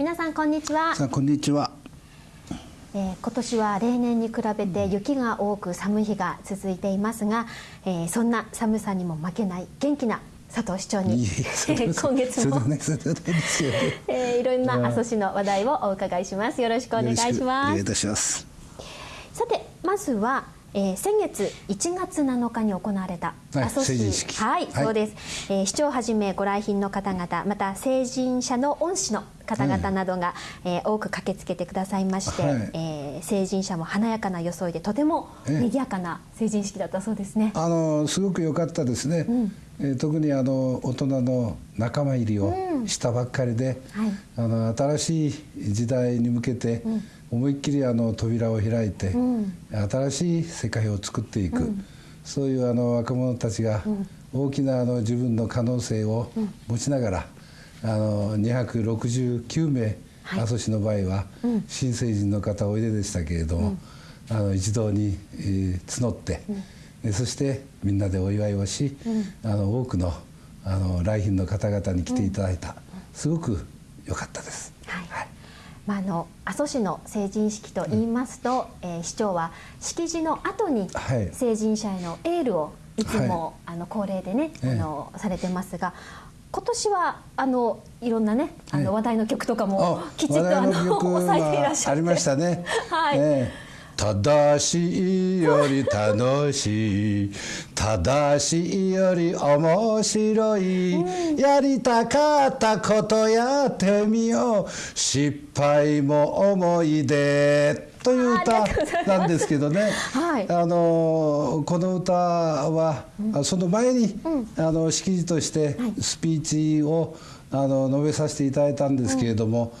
皆さんこんにちは。さあこんにちは。えー、今年は例年に比べて雪が多く寒い日が続いていますが、えー、そんな寒さにも負けない元気な佐藤市長に 今月も、ねえー、いろんな阿蘇市の話題をお伺いします。よろしくお願いします。いたします。さてまずはえー、先月1月7日に行われた阿蘇市、はい、はい、そうです、えー、市長をはじめご来賓の方々また成人者の恩師の方々などが、えー、多く駆けつけてくださいまして、はい、えー、成人者も華やかな装いでとても賑やかな成人式だったそうですね。あのすごく良かったですね。うん、えー、特にあの大人の仲間入りをしたばっかりで、うんはい、あの新しい時代に向けて、うん。思いっきりあの扉を開いて、うん、新しい世界を作っていく、うん、そういうあの若者たちが大きなあの自分の可能性を持ちながら、あの269名、阿蘇市の場合は、新成人の方おいででしたけれども、あの一堂に、えー、募って、そしてみんなでお祝いをし、あの多くのあの来賓の方々に来ていただいた、すごく良かったです。はい、はい。まあ、あの阿蘇市の成人式といいますと、うん、えー、市長は式辞の後に成人者へのエールをいつも、はい、あの恒例でね、あの、されてますが今年はあのいろんなねあの話題の曲とかもきちっとあの抑えていらっしゃって、ありましたね。はい、えー正しいより楽しい正しいより面白い、うん、やりたかったことやってみよう。失敗も思い出という歌なんですけどね、はい、あのこの歌は、うん、その前に、うん、あの式辞としてスピーチをあの述べさせていただいたんですけれども、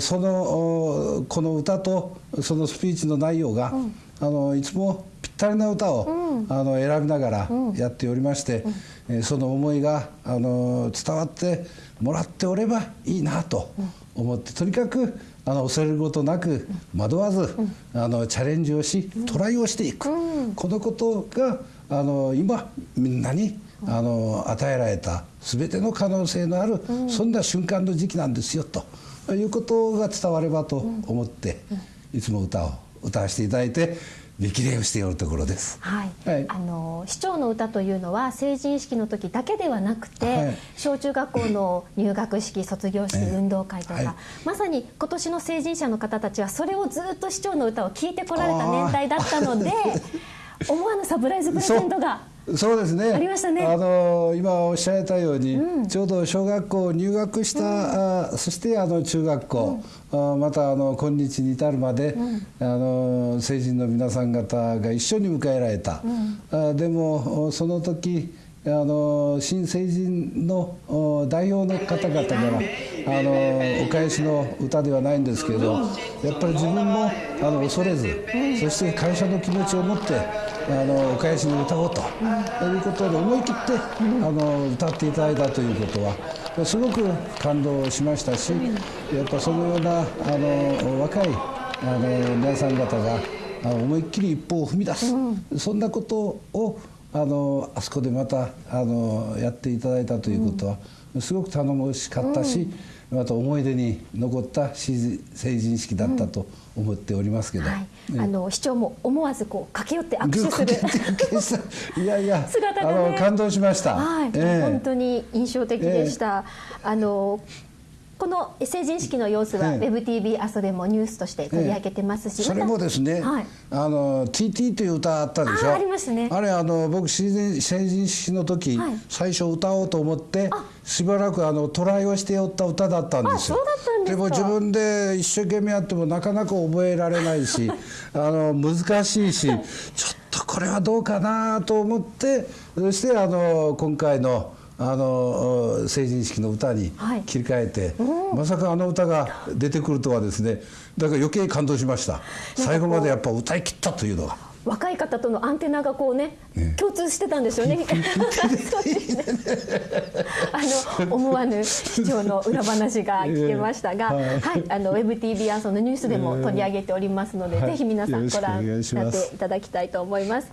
そのこの歌とそのスピーチの内容が、うん、あのいつもぴったりな歌を、うん、あの選びながらやっておりまして、うん、その思いがあの伝わってもらっておればいいなと思って、とにかくあの恐れることなく惑わず、あのチャレンジをしトライをしていく、このことがあの今みんなにあの与えられた全ての可能性のある、そんな瞬間の時期なんですよと。いうことが伝わればと思って、いつも歌を歌わせていただいて力礼をしているところです、はい、はい、あの市長の歌というのは成人式の時だけではなくて、はい、小中学校の入学式卒業式、運動会とか、はい、まさに今年の成人者の方たちはそれをずっと市長の歌を聴いてこられた年代だったので思わぬサプライズプレゼントがそうですね。ありましたね。あの今おっしゃられたように、うん、ちょうど小学校入学した、うん、あそしてあの中学校、うん、あまたあの今日に至るまで、あの成人の皆さん方が一緒に迎えられた。あでもその時あの新成人の代表の方々からあのお返しの歌ではないんですけどやっぱり自分もあの恐れずそして感謝の気持ちを持ってあのお返しに歌おうと。いうことで思い切ってあの歌っていただいたということはすごく感動しましたしやっぱそのようなあの若いあの皆さん方が思いっきり一歩を踏み出す、そんなことをあのあそこでまたあのやっていただいたということは、すごく頼もしかったし、また思い出に残った成人式だったと思っておりますけど、うんはいあの市長も思わずこう駆け寄って握手する。いやいや 姿が、ね、感動しました、はい。えー、本当に印象的でした、えー、あのこの成人式の様子は、ウェブ TV 阿蘇でもニュースとして取り上げてますし、それもですね、はい、あの TT という歌あったでしょ？ありますね。あれあの僕成人式の時、はい、最初歌おうと思ってしばらくあのトライをしておった歌だったんですよ。でも自分で一生懸命やってもなかなか覚えられないし あの難しいしちょっとこれはどうかなと思ってそしてあの今回の「あの成人式の歌に切り替えて、はい、まさかあの歌が出てくるとはですねだから余計感動しました。最後までやっぱ歌い切ったというのが。若い方とのアンテナがこうね、ね、共通してたんですよね。あの思わぬ市長の裏話が聞けましたが、はい、あのウェブ TV アソのニュースでも取り上げておりますので、ぜひ皆さんご覧になっていただきたいと思います。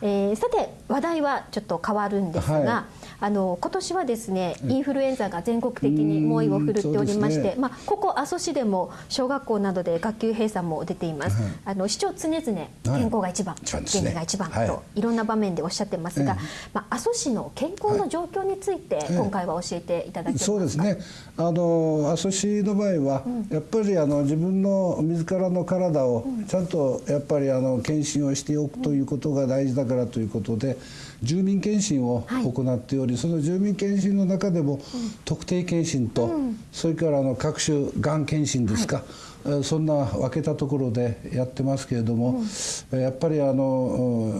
えー、さて話題はちょっと変わるんですが、はい、あの今年はですねインフルエンザが全国的に猛威を振るっておりまして、ね、まあここ阿蘇市でも小学校などで学級閉鎖も出ています。はい、あの市長常々健康が一番、はい、元気が一番とい。ろんな場面でおっしゃってますが、まあ阿蘇市の健康の状況について今回は教えていただけますか？そうですね。あの阿蘇市の場合は、うん、やっぱりあの自分の自らの体をちゃんとやっぱりあの検診をしておくということが大事だからということで住民検診を行っており、はい、その住民検診の中でも特定検診と、うん、それからあの各種がん検診ですか、はい、そんな分けたところでやってますけれども、うん、やっぱりあの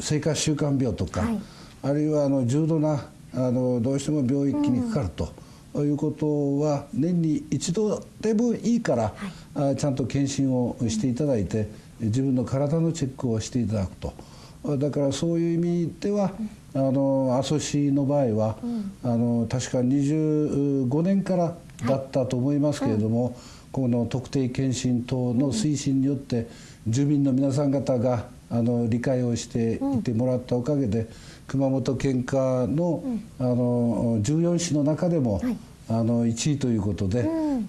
生活習慣病とか、はい、あるいはあの重度なあのどうしても病気にかかると。うん、いうことは年に一度でもいいから、はい、ちゃんと検診をしていただいて自分の体のチェックをしていただくと。だからそういう意味では、あの阿蘇市の場合は、あの確か25年からだったと思いますけれども、この特定健診等の推進によって住民の皆さん方があの理解をしていてもらったおかげで、熊本県下の,、あの14市の中でも、あの1位ということで、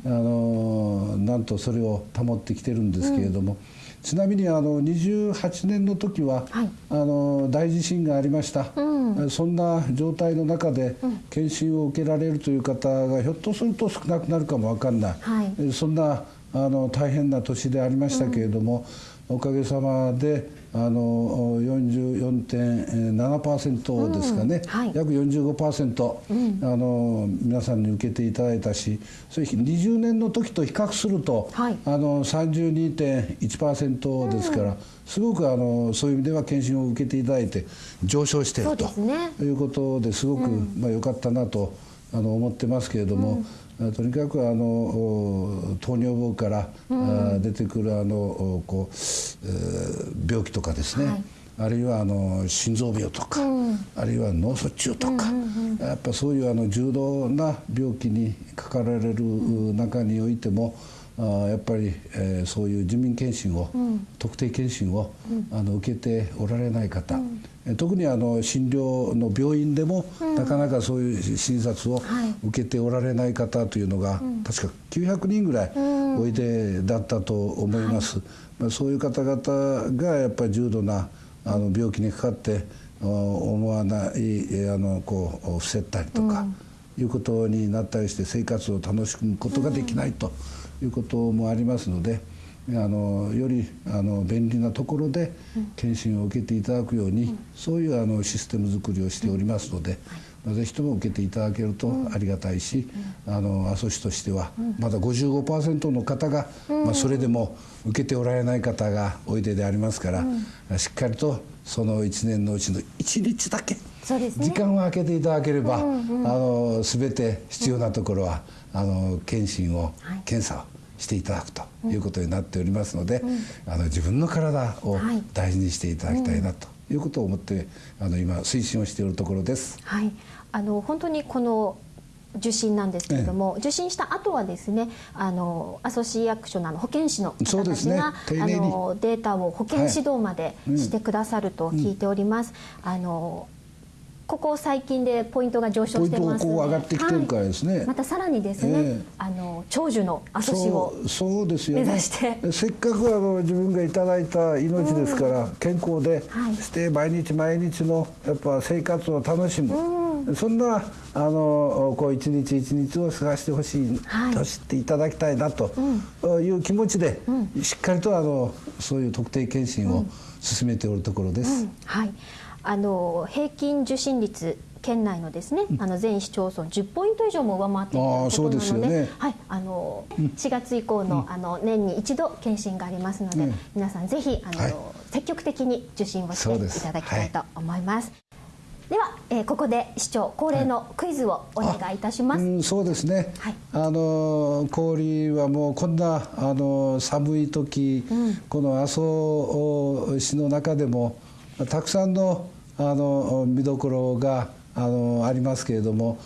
あのなんとそれを保ってきてるんですけれども。ちなみにあの28年の時は、はい、あの大地震がありました、うん、そんな状態の中で検診を受けられるという方がひょっとすると少なくなるかも分かんない、はい、そんなあの大変な年でありましたけれども、うん、おかげさまであの44.7%ですかね、うんはい、約45%、うん、あの皆さんに受けていただいたしそれ20年の時と比較すると、はい、あの32.1%ですから、うん、すごくあのそういう意味では検診を受けていただいて上昇していると、ね、いうことですごく、まあ、良かったなとあの思ってますけれども。とにかくあの糖尿病から、うん、出てくるあのこう、病気とかですね、はい、あるいはあの心臓病とか、うん、あるいは脳卒中とか、うんうんうん、やっぱそういうあの重度な病気にかかられる中においても、あやっぱり、えー、そういう住民検診を、うん、特定検診を、うん、あの受けておられない方、うん、特にあの診療の病院でも、なかなかそういう診察を受けておられない方というのが、確か900人ぐらいおいでだったと思います。はい、まあ、そういう方々がやっぱり重度なあの病気にかかって思わないあのこう伏せたりとか、いうことになったりして生活を楽しむことができないと。いうこともありますのであのよりあの便利なところで検診を受けていただくように、うん、そういうあのシステム作りをしておりますので。まあ、ぜひとも受けていただけるとありがたいし、うん、あの阿蘇市としてはまだ55%の方が、うん、まあ、それでも受けておられない方がおいででありますから、うん、しっかりとその1年のうちの1日だけ時間を空けていただければ、うんうん、あの全て必要なところは、あの検診を、はい、検査をしていただくということになっておりますので、うん、あの自分の体を大事にしていただきたいなということを思って、あの今推進をしているところです。はい、あの本当にこの受診なんですけれども、ええ、受診した後はですねあのアソシエクショナーの保健師の方たちが、ね、あのデータを保健指導までしてくださると聞いております。はいうん、あのここ最近でポイントが上昇してます。ので、上がってきてるからですね、はい、またさらにですね、えー、あの長寿の阿蘇市をそうですよ、ね、目指して。せっかくあの自分がいただいた命ですから、うん、健康で、はい、して毎日毎日のやっぱ生活を楽しむ、うん、そんなあのこう一日一日を過ごしてほしい、はい、と知っていただきたいなという気持ちで、うん、しっかりとあのそういう特定健診を進めておるところです。はいあの平均受診率県内のですね、あの全市町村10ポイント以上も上回っているということなので、ね、はい、あの4月以降の,、あの年に一度検診がありますので、皆さんぜひあの、積極的に受診をしていただきたいと思います。では、えー、ここで市長恒例のクイズをお願いいたします。うん、そうですね。はい、あの氷はもうこんなあの寒い時、うん、この阿蘇市の中でもたくさんのあの見どころがあのありますけれども、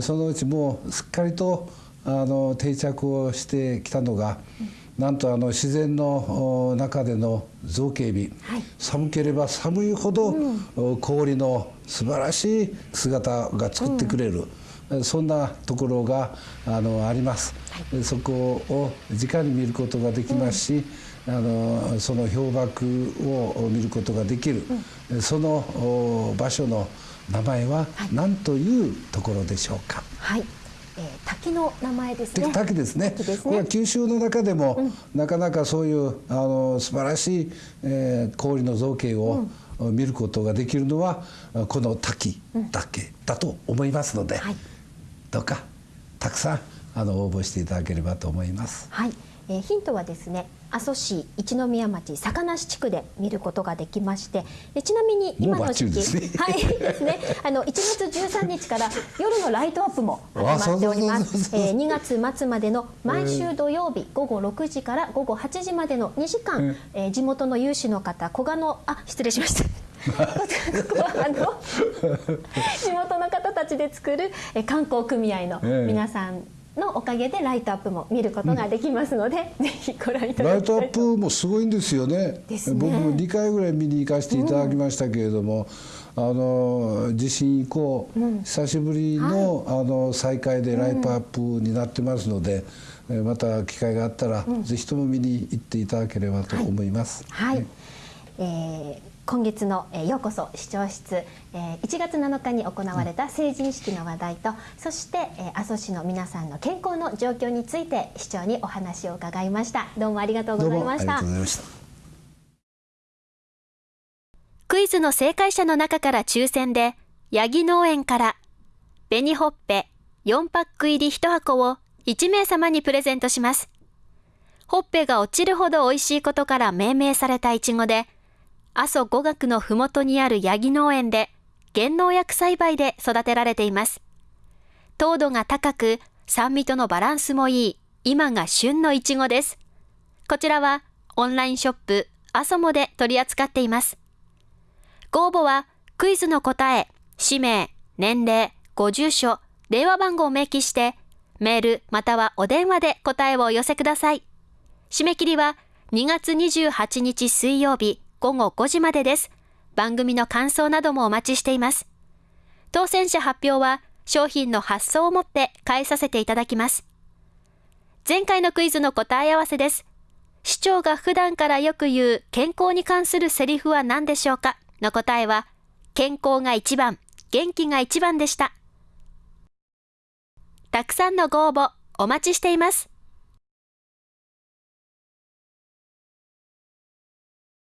そのうちもうすっかりとあの定着をしてきたのが。うんなんとあの自然の中での造形美、はい、寒ければ寒いほど、うん、氷の素晴らしい姿が作ってくれる、うん、そんなところがあのあります、はい、そこを直に見ることができますし、うん、あのその氷瀑を見ることができる、その場所の名前は何というところでしょうか。はいえー、滝の名前ですね。滝ですね。すねこれは九州の中でも、うん、なかなかそういうあの素晴らしい、えー、氷の造形を、うん、見ることができるのはこの滝だけだと思いますので、うんはい、どうかたくさんあの応募していただければと思います。はい。えー、ヒントはですね阿蘇市一宮町坂梨地区で見ることができましてでちなみに今の時期、ね、はいですね。あの1月13日から夜のライトアップも始まっております。えー、2月末までの毎週土曜日午後6時から午後8時までの2時間、えー、地元の有志の方古賀のあ失礼しました。あの地元の方たちで作る観光組合の皆さんのおかげでライトアップも見ることができますので、うん、ぜひご覧いただきたいライトアップもすごいんですよね、ね、僕も2回ぐらい見に行かせていただきましたけれども、うん、あの地震以降、うん、久しぶりのはい、あの再開でライトアップになってますので、また機会があったら、ぜひとも見に行っていただければと思います。はい、はい、えー今月の、えー、ようこそ視聴室、えー、1月7日に行われた成人式の話題と、そして、えー、阿蘇市の皆さんの健康の状況について市長にお話を伺いました。どうもありがとうございました。クイズの正解者の中から抽選で八木農園から紅ほっぺ4パック入り1箱を1名様にプレゼントします。ほっぺが落ちるほど美味しいことから命名されたいちごで阿蘇五岳のふもとにあるヤギ農園で原農薬栽培で育てられています。糖度が高く酸味とのバランスもいい今が旬のいちごです。こちらはオンラインショップ阿蘇モで取り扱っています。ご応募はクイズの答え、氏名、年齢、ご住所、電話番号を明記してメールまたはお電話で答えをお寄せください。締め切りは2月28日水曜日午後5時までです。番組の感想などもお待ちしています。当選者発表は商品の発送をもって返させていただきます。前回のクイズの答え合わせです。市長が普段からよく言う健康に関するセリフは何でしょうか？の答えは、健康が一番、元気が一番でした。たくさんのご応募お待ちしています。